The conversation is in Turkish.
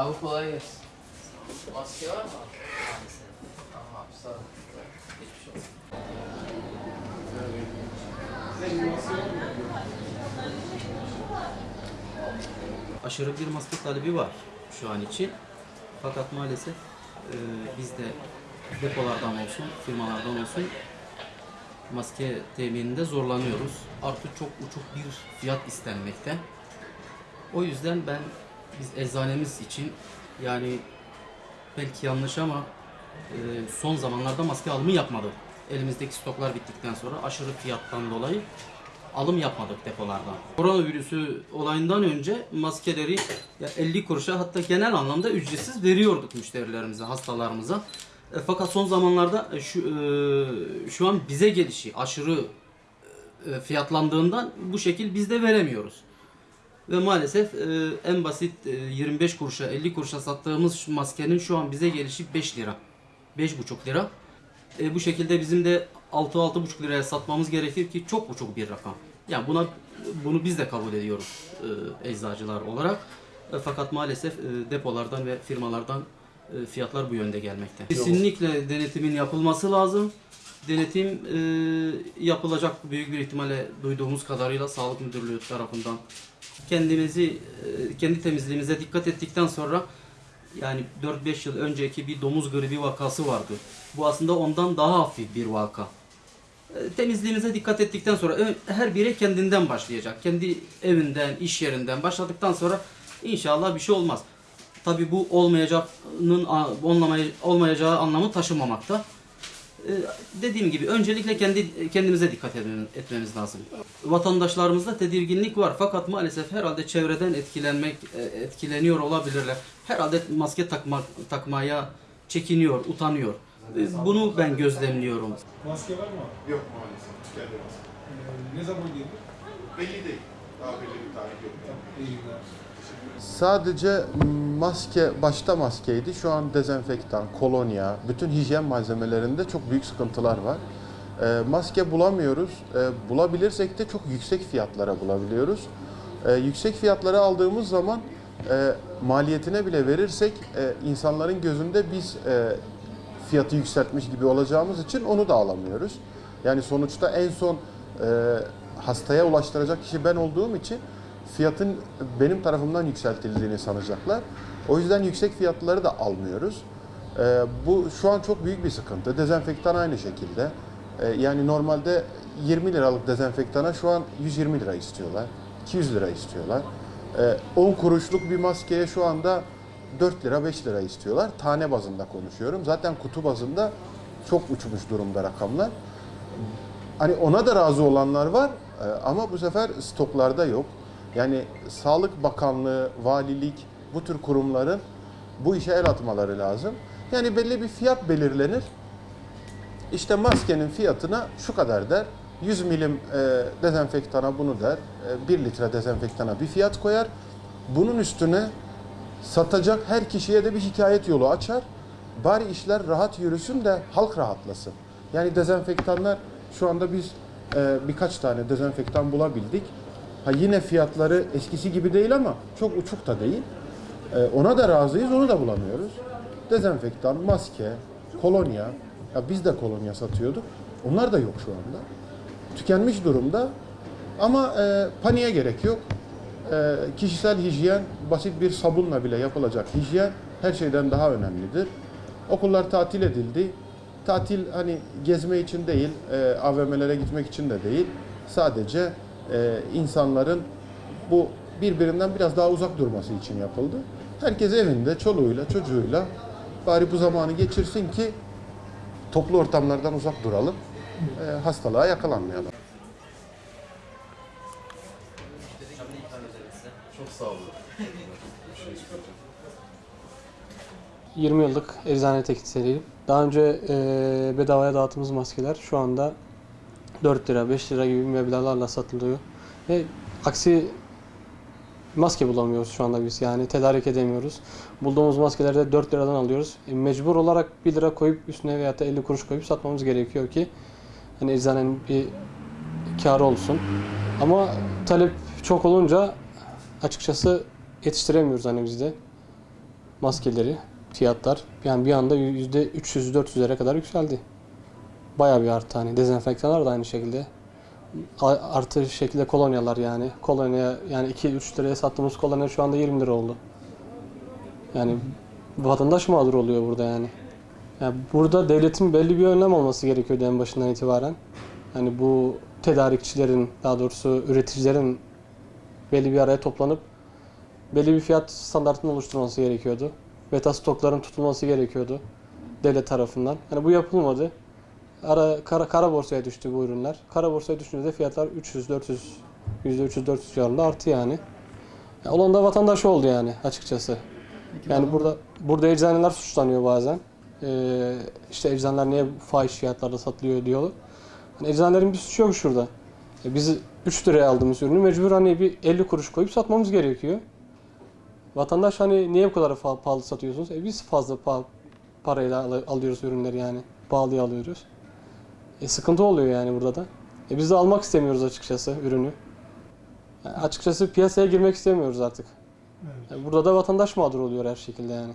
Abi kolay gelsin. Maske var mı? Tamam sağ ol. Geçmiş olsun. aşırı bir maske talebi var şu an için. Fakat maalesef e, biz de depolardan olsun, firmalardan olsun maske temininde zorlanıyoruz. Artık çok uçuk bir fiyat istenmekte. O yüzden ben biz eczanemiz için yani belki yanlış ama e, son zamanlarda maske alımı yapmadık. Elimizdeki stoklar bittikten sonra aşırı fiyattan dolayı alım yapmadık depolardan. Koronavirüsü olayından önce maskeleri ya 50 kuruşa hatta genel anlamda ücretsiz veriyorduk müşterilerimize, hastalarımıza. E, fakat son zamanlarda e, şu e, şu an bize gelişi aşırı e, fiyatlandığından bu şekil biz de veremiyoruz. Ve maalesef e, en basit e, 25 kuruşa 50 kuruşa sattığımız şu maskenin şu an bize gelişi 5 lira. 5,5 lira. E, bu şekilde bizim de 6-6,5 liraya satmamız gerekir ki çok uçuk bir rakam. Yani buna bunu biz de kabul ediyoruz e, eczacılar olarak. E, fakat maalesef e, depolardan ve firmalardan e, fiyatlar bu yönde gelmekte. Kesinlikle denetimin yapılması lazım. Denetim e, yapılacak büyük bir ihtimalle duyduğumuz kadarıyla Sağlık Müdürlüğü tarafından kendimizi e, kendi temizliğimize dikkat ettikten sonra yani 4-5 yıl önceki bir domuz gribi vakası vardı. Bu aslında ondan daha hafif bir vaka. E, Temizliğimize dikkat ettikten sonra her biri kendinden başlayacak. Kendi evinden, iş yerinden başladıktan sonra inşallah bir şey olmaz. Tabi bu olmayacağının olmayacağı anlamı taşımamakta. E, Dediğim gibi öncelikle kendi kendimize dikkat etmemiz lazım. Vatandaşlarımızda tedirginlik var fakat maalesef herhalde çevreden etkilenmek e, etkileniyor olabilirler. Herhalde maske takmak takmaya çekiniyor, utanıyor. E, Bunu ben gözlemliyorum. Maske var mı? Yok maalesef. Ee, ne zaman gelir? Belli değil. Daha belli bir tarih yok. Sadece maske, başta maskeydi. Şu an dezenfektan, kolonya, bütün hijyen malzemelerinde çok büyük sıkıntılar var. Ee, maske bulamıyoruz. Ee, bulabilirsek de çok yüksek fiyatlara bulabiliyoruz. Ee, yüksek fiyatlara aldığımız zaman e, maliyetine bile verirsek e, insanların gözünde biz e, fiyatı yükseltmiş gibi olacağımız için onu da alamıyoruz. Yani sonuçta en son e, hastaya ulaştıracak kişi ben olduğum için fiyatın benim tarafımdan yükseltildiğini sanacaklar. O yüzden yüksek fiyatları da almıyoruz. E, bu şu an çok büyük bir sıkıntı. Dezenfektan aynı şekilde. E, yani normalde 20 liralık dezenfektana şu an 120 lira istiyorlar. 200 lira istiyorlar. E, 10 kuruşluk bir maskeye şu anda 4 lira 5 lira istiyorlar. Tane bazında konuşuyorum. Zaten kutu bazında çok uçmuş durumda rakamlar. Hani ona da razı olanlar var ama bu sefer stoklarda yok. Yani Sağlık Bakanlığı, valilik bu tür kurumların bu işe el atmaları lazım. Yani belli bir fiyat belirlenir. İşte maskenin fiyatına şu kadar der. 100 milim e, dezenfektana bunu der. E, 1 litre dezenfektana bir fiyat koyar. Bunun üstüne satacak her kişiye de bir şikayet yolu açar. Bari işler rahat yürüsün de halk rahatlasın. Yani dezenfektanlar şu anda biz e, birkaç tane dezenfektan bulabildik. Ha yine fiyatları eskisi gibi değil ama çok uçuk da değil. E, ona da razıyız, onu da bulamıyoruz. Dezenfektan, maske, kolonya. Ya biz de kolonya satıyorduk. Onlar da yok şu anda. Tükenmiş durumda. Ama e, paniğe gerek yok. E, kişisel hijyen, basit bir sabunla bile yapılacak hijyen her şeyden daha önemlidir. Okullar tatil edildi. Tatil hani gezme için değil, e, AVM'lere gitmek için de değil. Sadece e, insanların bu birbirinden biraz daha uzak durması için yapıldı. Herkes evinde, çoluğuyla, çocuğuyla bari bu zamanı geçirsin ki toplu ortamlardan uzak duralım. E, hastalığa yakalanmayalım. Çok sağ olun. 20 yıllık eczane teknisyeniyim. Daha önce e, bedavaya dağıttığımız maskeler şu anda 4 lira, 5 lira gibi meblağlarla satılıyor. Ve aksi maske bulamıyoruz şu anda biz yani tedarik edemiyoruz. Bulduğumuz maskeleri de 4 liradan alıyoruz. E, mecbur olarak 1 lira koyup üstüne veya da 50 kuruş koyup satmamız gerekiyor ki hani eczanenin bir karı olsun. Ama talep çok olunca açıkçası yetiştiremiyoruz hani biz de. maskeleri, fiyatlar yani bir anda %300-400'lere kadar yükseldi. Bayağı bir arttı hani dezenfektanlar da aynı şekilde. Artı şekilde kolonyalar yani. Kolonya yani 2-3 liraya sattığımız kolonya şu anda 20 lira oldu. Yani vatandaş mağdur oluyor burada yani. yani burada devletin belli bir önlem olması gerekiyordu en başından itibaren. Hani bu tedarikçilerin, daha doğrusu üreticilerin belli bir araya toplanıp belli bir fiyat standartını oluşturması gerekiyordu. Beta stokların tutulması gerekiyordu devlet tarafından. Yani bu yapılmadı. Ara, kara, kara borsaya düştü bu ürünler. Kara borsaya düşünce de fiyatlar 300-400, %300-400 civarında arttı yani. Ya olan da vatandaş oldu yani açıkçası. Yani burada burada eczaneler suçlanıyor bazen. Ee, işte eczaneler niye fahiş fiyatlarda satılıyor diyor. Hani eczanelerin bir suçu yok şurada. E biz 3 liraya aldığımız ürünü mecbur hani bir 50 kuruş koyup satmamız gerekiyor. Vatandaş hani niye bu kadar pahalı satıyorsunuz? E biz fazla pa- parayla al- alıyoruz ürünleri yani. Pahalıya alıyoruz. E sıkıntı oluyor yani burada da. E biz de almak istemiyoruz açıkçası ürünü. Yani açıkçası piyasaya girmek istemiyoruz artık. Evet. Yani burada da vatandaş mağdur oluyor her şekilde yani.